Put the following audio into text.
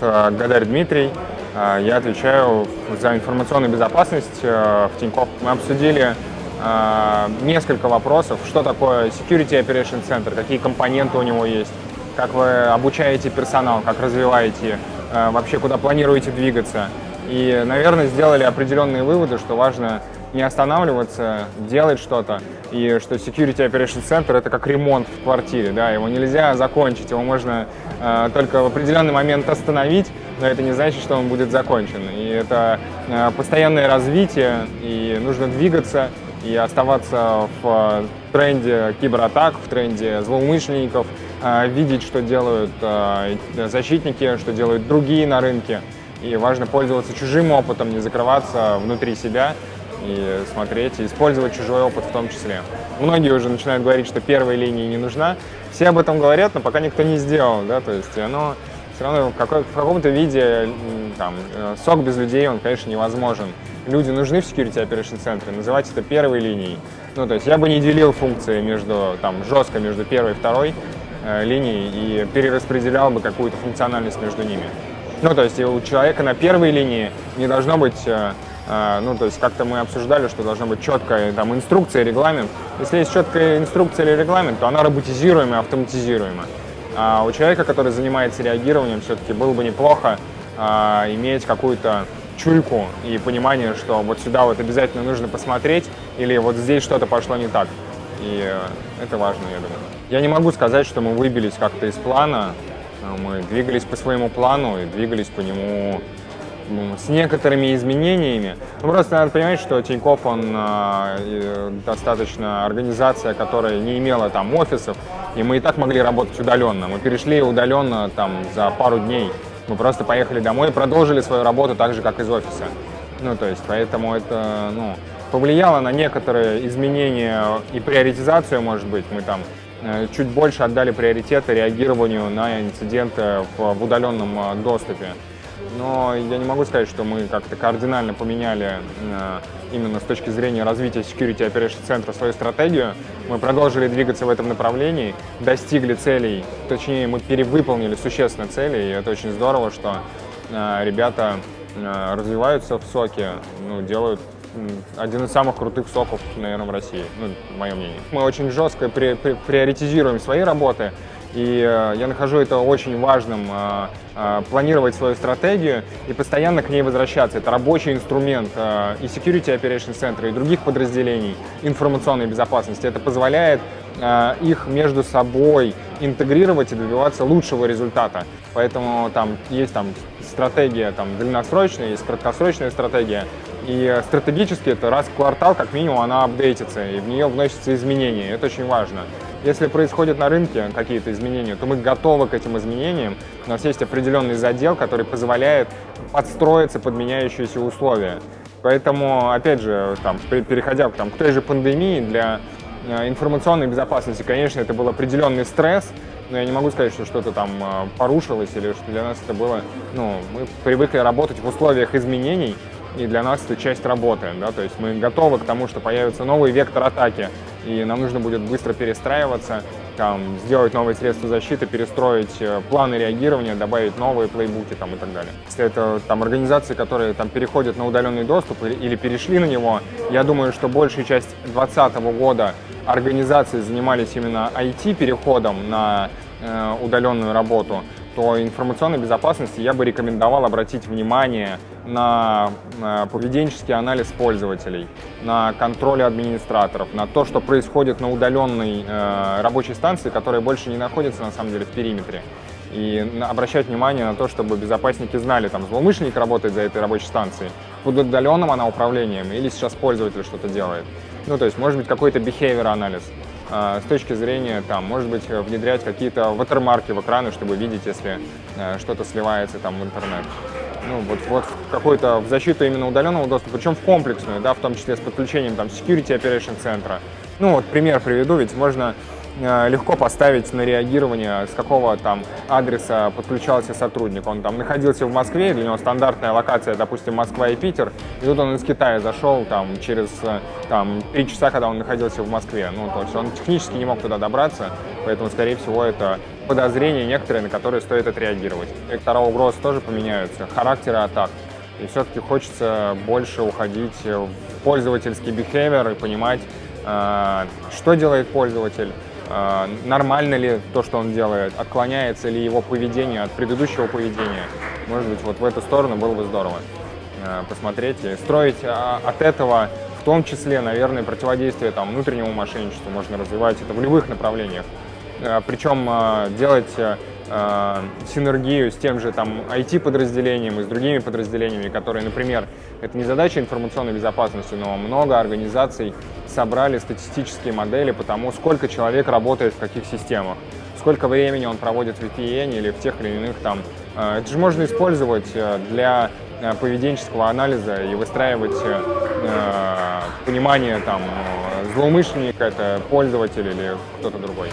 э, Гадарь Дмитрий. Э, я отвечаю за информационную безопасность э, в Тинькофф. Мы обсудили несколько вопросов, что такое Security Operation Center, какие компоненты у него есть, как вы обучаете персонал, как развиваете, вообще куда планируете двигаться. И, наверное, сделали определенные выводы, что важно не останавливаться, делать что-то. И что Security Operation Center это как ремонт в квартире, да, его нельзя закончить, его можно э, только в определенный момент остановить, но это не значит, что он будет закончен. И это э, постоянное развитие, и нужно двигаться и оставаться в тренде кибератак, в тренде злоумышленников, э, видеть, что делают э, защитники, что делают другие на рынке. И важно пользоваться чужим опытом, не закрываться внутри себя, и смотреть, и использовать чужой опыт в том числе. Многие уже начинают говорить, что первая линия не нужна. Все об этом говорят, но пока никто не сделал, да, то есть оно все равно в, каком-то виде, там, э, сок без людей, он, конечно, невозможен. Люди нужны в Security Operation центре, называть это первой линией. Ну, то есть я бы не делил функции между, там, жестко между первой и второй э, линией и перераспределял бы какую-то функциональность между ними. Ну, то есть у человека на первой линии не должно быть э, ну, то есть как-то мы обсуждали, что должна быть четкая там, инструкция, регламент. Если есть четкая инструкция или регламент, то она роботизируема, автоматизируема. А у человека, который занимается реагированием, все-таки было бы неплохо а, иметь какую-то чуйку и понимание, что вот сюда вот обязательно нужно посмотреть, или вот здесь что-то пошло не так. И э, это важно, я думаю. Я не могу сказать, что мы выбились как-то из плана. Мы двигались по своему плану и двигались по нему с некоторыми изменениями. Ну, просто надо понимать, что Тинькофф, он э, достаточно организация, которая не имела там офисов, и мы и так могли работать удаленно. Мы перешли удаленно там за пару дней. Мы просто поехали домой и продолжили свою работу так же, как из офиса. Ну, то есть, поэтому это, ну, повлияло на некоторые изменения и приоритизацию, может быть. Мы там э, чуть больше отдали приоритеты реагированию на инциденты в, в удаленном э, доступе но я не могу сказать, что мы как-то кардинально поменяли э, именно с точки зрения развития Security Operation центра свою стратегию. Мы продолжили двигаться в этом направлении, достигли целей, точнее мы перевыполнили существенно цели, и это очень здорово, что э, ребята э, развиваются в соке, ну, делают один из самых крутых соков, наверное, в России, ну, мое мнение. Мы очень жестко при, при, приоритизируем свои работы, и э, я нахожу это очень важным, э, э, планировать свою стратегию и постоянно к ней возвращаться. Это рабочий инструмент и Security Operation Center, и других подразделений информационной безопасности. Это позволяет их между собой интегрировать и добиваться лучшего результата. Поэтому там есть там, стратегия там, длинносрочная, есть краткосрочная стратегия. И стратегически это раз в квартал, как минимум, она апдейтится, и в нее вносятся изменения. Это очень важно. Если происходят на рынке какие-то изменения, то мы готовы к этим изменениям. У нас есть определенный задел, который позволяет подстроиться под меняющиеся условия. Поэтому, опять же, там, переходя там, к той же пандемии, для э, информационной безопасности, конечно, это был определенный стресс, но я не могу сказать, что что-то там э, порушилось или что для нас это было... Ну, мы привыкли работать в условиях изменений, и для нас это часть работы, да, то есть мы готовы к тому, что появится новый вектор атаки, и нам нужно будет быстро перестраиваться, там, сделать новые средства защиты, перестроить э, планы реагирования, добавить новые плейбуки там, и так далее. Если это там, организации, которые там, переходят на удаленный доступ или перешли на него, я думаю, что большая часть 2020 года организации занимались именно IT-переходом на э, удаленную работу, то информационной безопасности я бы рекомендовал обратить внимание на поведенческий анализ пользователей, на контроль администраторов, на то, что происходит на удаленной э, рабочей станции, которая больше не находится на самом деле в периметре. И обращать внимание на то, чтобы безопасники знали, там, злоумышленник работает за этой рабочей станцией, под удаленным она управлением или сейчас пользователь что-то делает. Ну, то есть, может быть, какой-то behavior анализ. А, с точки зрения, там, может быть, внедрять какие-то ватермарки в экраны, чтобы видеть, если э, что-то сливается там в интернет. Ну, вот, вот какой-то в защиту именно удаленного доступа, причем в комплексную, да, в том числе с подключением там Security Operation центра. Ну, вот пример приведу, ведь можно Э, легко поставить на реагирование, с какого там адреса подключался сотрудник. Он там находился в Москве, для него стандартная локация, допустим, Москва и Питер, и тут он из Китая зашел там через э, там, три часа, когда он находился в Москве. Ну, то есть он технически не мог туда добраться, поэтому, скорее всего, это подозрения некоторые, на которые стоит отреагировать. Вектора угроз тоже поменяются, характеры атак. И все-таки хочется больше уходить в пользовательский behavior и понимать, э, что делает пользователь, э, нормально ли то, что он делает, отклоняется ли его поведение от предыдущего поведения. Может быть, вот в эту сторону было бы здорово э, посмотреть и строить от этого в том числе, наверное, противодействие там, внутреннему мошенничеству можно развивать это в любых направлениях. Причем делать э, синергию с тем же там IT-подразделением и с другими подразделениями, которые, например, это не задача информационной безопасности, но много организаций собрали статистические модели по тому, сколько человек работает в каких системах, сколько времени он проводит в VPN или в тех или иных там. Э, это же можно использовать э, для поведенческого анализа и выстраивать понимание там злоумышленника, это пользователь или кто-то другой.